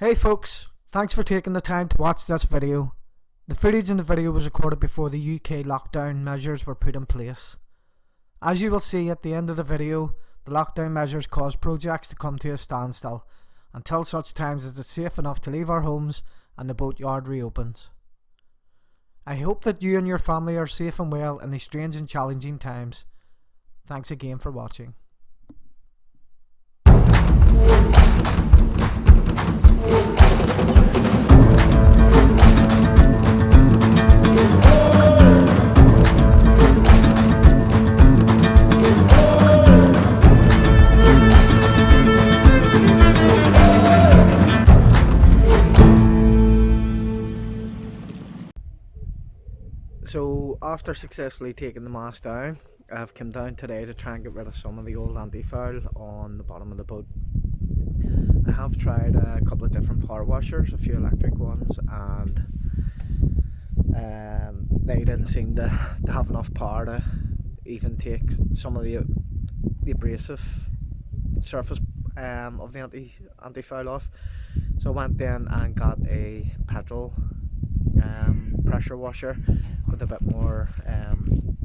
Hey folks, thanks for taking the time to watch this video. The footage in the video was recorded before the UK lockdown measures were put in place. As you will see at the end of the video, the lockdown measures caused projects to come to a standstill until such times as it's safe enough to leave our homes and the boatyard reopens. I hope that you and your family are safe and well in these strange and challenging times. Thanks again for watching. So after successfully taking the mast down, I've come down today to try and get rid of some of the old anti-foul on the bottom of the boat. I have tried a couple of different power washers, a few electric ones, and um, they didn't seem to, to have enough power to even take some of the, the abrasive surface um, of the anti anti foul off. So I went in and got a petrol um, pressure washer with a bit more um,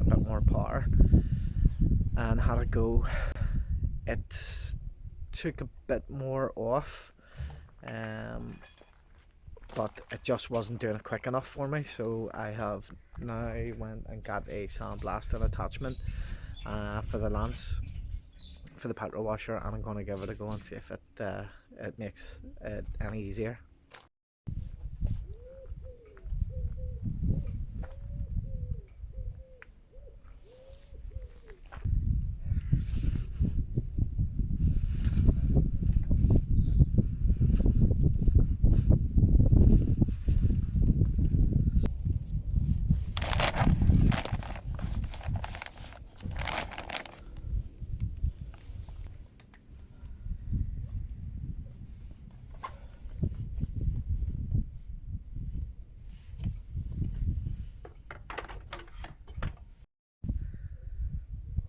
a bit more power and had it go. It took a bit more off um, but it just wasn't doing it quick enough for me so I have now went and got a sandblasting attachment uh, for the lance for the petrol washer and I'm going to give it a go and see if it, uh, it makes it any easier.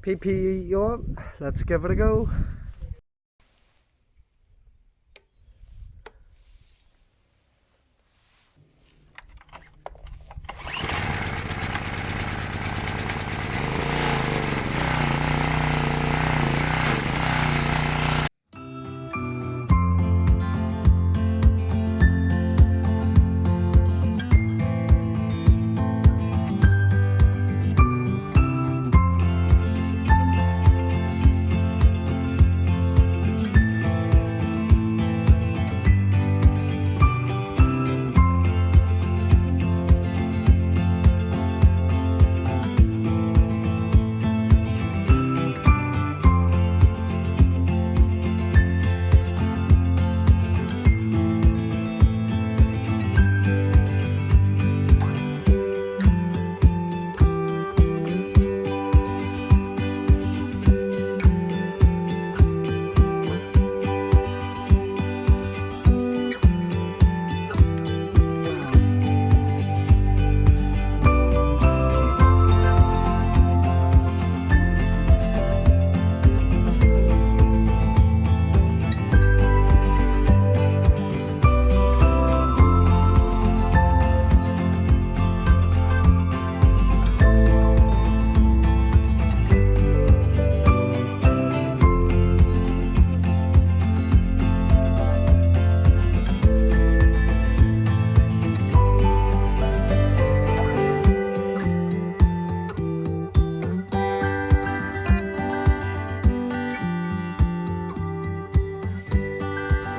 PP on, let's give it a go.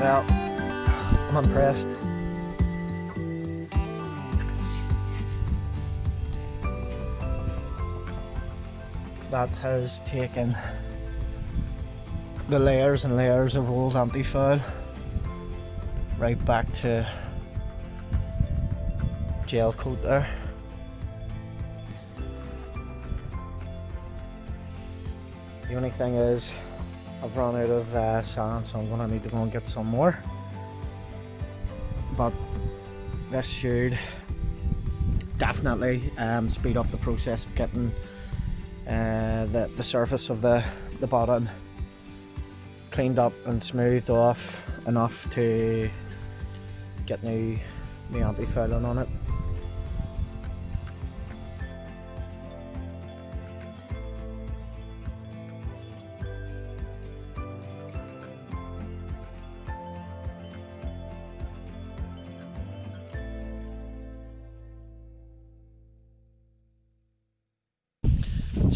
Well, I'm impressed. That has taken the layers and layers of old anti-foul right back to gel coat there. The only thing is I've run out of uh, sand so I'm gonna need to go and get some more but this should definitely um, speed up the process of getting uh, the, the surface of the, the bottom cleaned up and smoothed off enough to get new, new anti-fouling on it.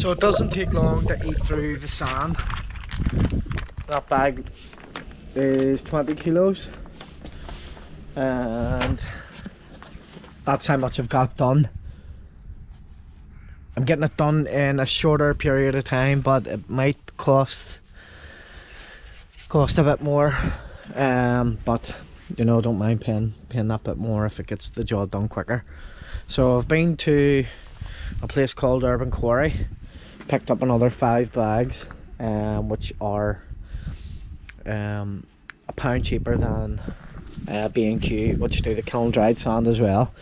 So it doesn't take long to eat through the sand. That bag is 20 kilos and that's how much I've got done. I'm getting it done in a shorter period of time but it might cost cost a bit more um, but you know don't mind paying paying that bit more if it gets the job done quicker. So I've been to a place called Urban Quarry picked up another five bags um, which are um, a pound cheaper than uh, B&Q which do the kiln dried sand as well.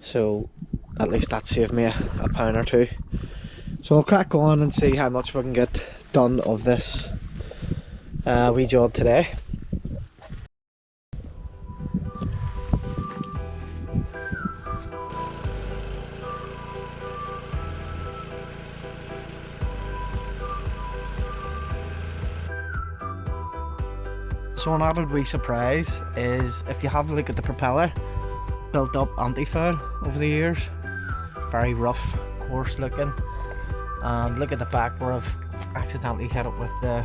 So at least that saved me a, a pound or two. So I'll crack on and see how much we can get done of this uh, wee job today So an added wee surprise is if you have a look at the propeller, built up anti-foul over the years. Very rough, coarse looking. And look at the back where I've accidentally hit it with the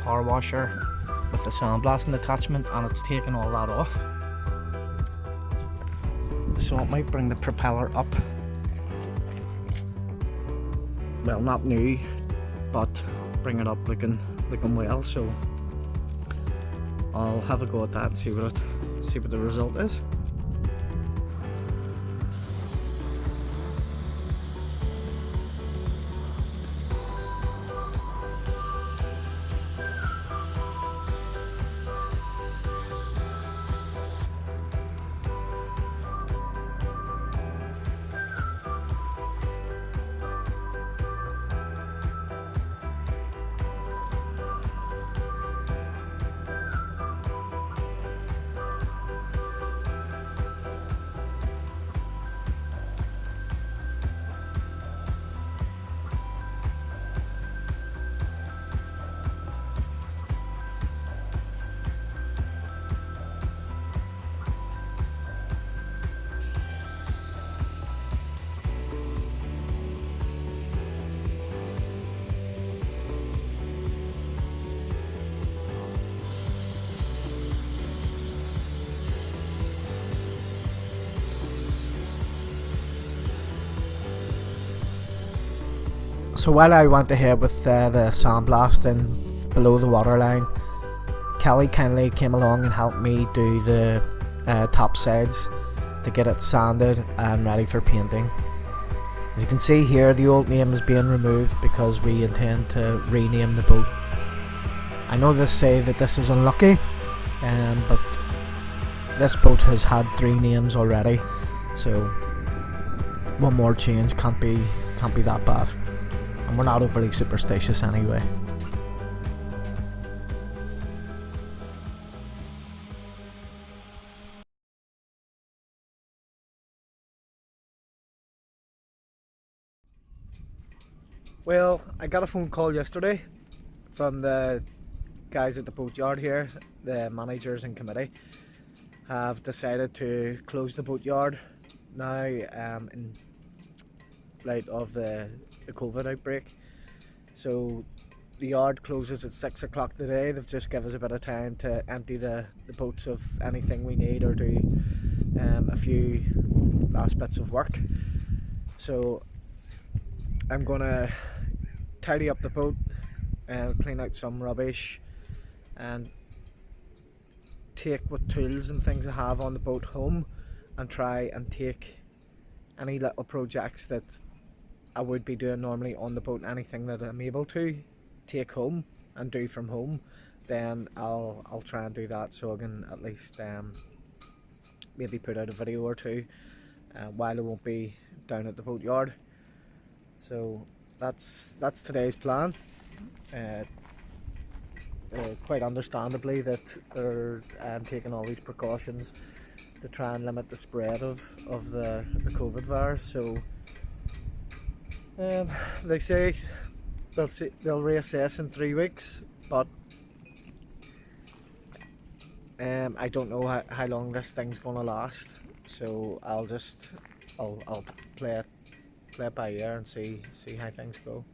power washer with the sandblasting attachment and it's taken all that off. So it might bring the propeller up. Well not new, but bring it up looking looking well so I'll have a go at that and see what it, see what the result is. So while I went ahead with uh, the sandblasting below the waterline, Kelly kindly came along and helped me do the uh, top sides to get it sanded and ready for painting. As you can see here the old name is being removed because we intend to rename the boat. I know they say that this is unlucky um, but this boat has had three names already so one more change can't be can't be that bad and we're not overly superstitious anyway. Well, I got a phone call yesterday from the guys at the boatyard here, the managers and committee have decided to close the boatyard now um, in light of the the COVID outbreak. So the yard closes at six o'clock today. They've just given us a bit of time to empty the, the boats of anything we need or do um, a few last bits of work. So I'm gonna tidy up the boat and clean out some rubbish and take what tools and things I have on the boat home and try and take any little projects that I would be doing normally on the boat anything that I'm able to take home and do from home then I'll I'll try and do that so I can at least um, maybe put out a video or two uh, while I won't be down at the boatyard so that's that's today's plan uh, uh, quite understandably that they're um, taking all these precautions to try and limit the spread of, of the, the COVID virus. So um, they say they'll see, they'll reassess in three weeks, but um, I don't know how, how long this thing's gonna last. So I'll just I'll I'll play it play it by ear and see see how things go.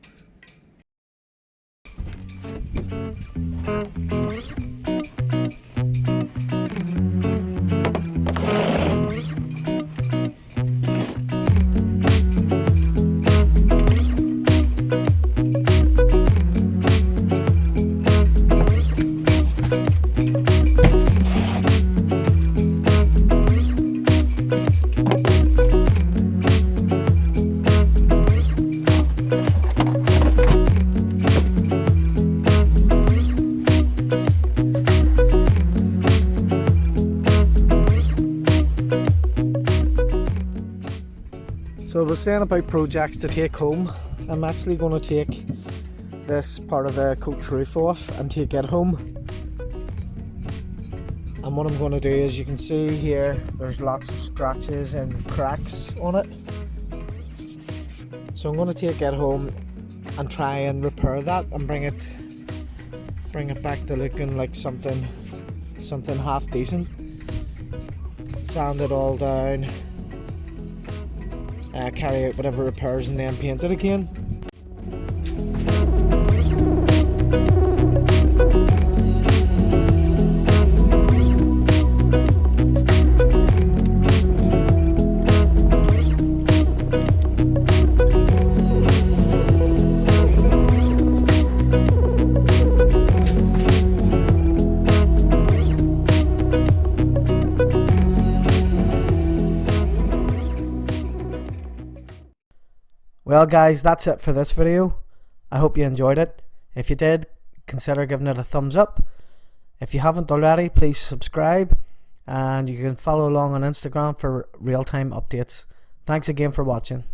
Saying about projects to take home. I'm actually going to take this part of the coach roof off and take it home. And what I'm going to do is you can see here there's lots of scratches and cracks on it. So I'm going to take it home and try and repair that and bring it bring it back to looking like something something half decent. Sand it all down uh, carry out whatever repairs and then paint it again. Well guys, that's it for this video. I hope you enjoyed it. If you did, consider giving it a thumbs up. If you haven't already, please subscribe. And you can follow along on Instagram for real-time updates. Thanks again for watching.